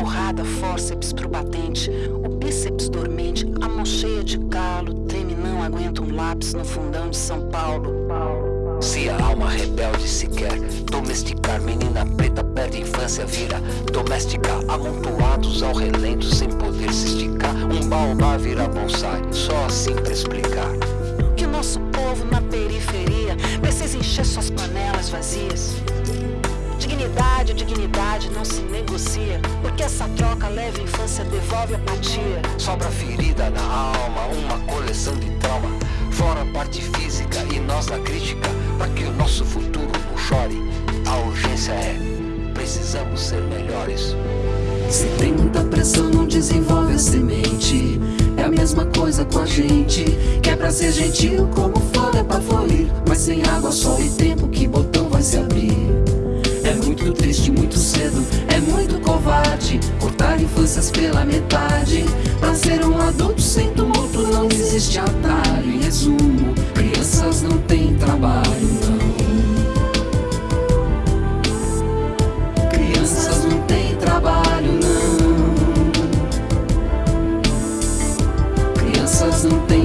porrada, fórceps pro batente. O bíceps dormente, a mão cheia de calo. Treme, não aguenta um lápis no fundão de São Paulo. Se a alma rebelde se quer domesticar, menina preta perde infância, vira doméstica. Amontoados ao relento, sem poder se esticar. Um baobá vira bonsai, só assim pra explicar. Que o nosso povo na periferia precisa não se negocia. Porque essa troca leva a infância, devolve apatia. Sobra ferida na alma, uma coleção de trauma. Fora a parte física e nós na crítica, para que o nosso futuro não chore. A urgência é: precisamos ser melhores. Se tem muita pressão, não desenvolve a semente. É a mesma coisa com a gente. Que é pra ser gentil, como flor é pra florir. Mas sem água, sol e tempo, que botão vai se abrir? Muito triste, muito cedo, é muito covarde Cortar infâncias pela metade. Pra ser um adulto sem tumulto não existe atalho. Em resumo, crianças não têm trabalho, não. Crianças não têm trabalho, não. Crianças não têm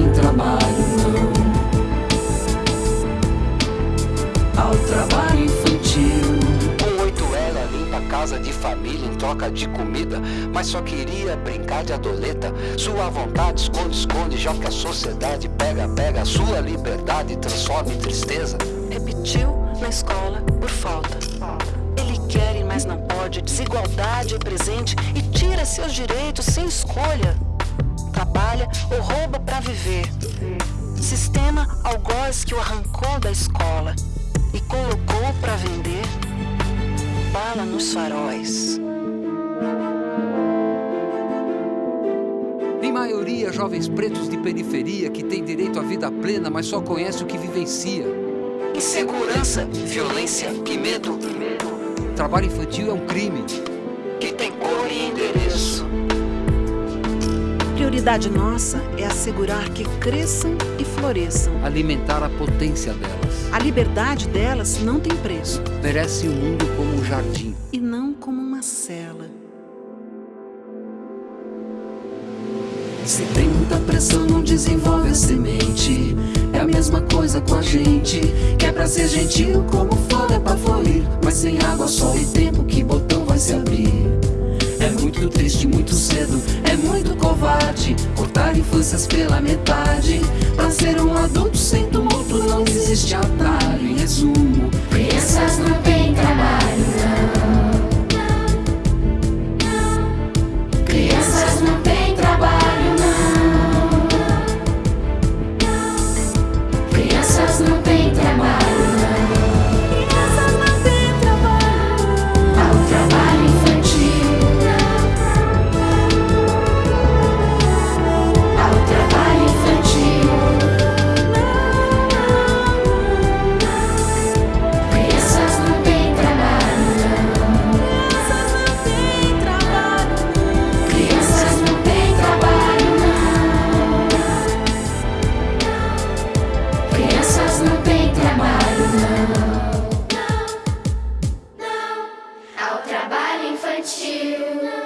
casa de família em troca de comida, mas só queria brincar de adoleta. Sua vontade esconde, esconde, já que a sociedade pega, pega. Sua liberdade transforma em tristeza. Repetiu na escola por falta. Ele quer, mas não pode. Desigualdade é presente e tira seus direitos sem escolha. Trabalha ou rouba pra viver. Sistema algoz que o arrancou da escola e colocou pra vender bala nos faróis. Em maioria, jovens pretos de periferia que têm direito à vida plena, mas só conhece o que vivencia. Insegurança, violência e medo. Trabalho infantil é um crime. Que tem cor e endereço. Prioridade nossa é assegurar que cresçam e floresçam. Alimentar a potência delas. A liberdade delas não tem preço Merece o mundo como um jardim. e não como uma cela. Se tem muita pressão, não desenvolve a semente. É a mesma coisa com a gente. Que é pra ser gentil, como flor é pra florir. Mas sem água, sol e tempo, que botão vai se abrir? Muito triste, muito cedo, é muito covarde Cortar infâncias pela metade. Pra ser um adulto sem tumulto não existe atalho. Em resumo, Crianças não têm trabalho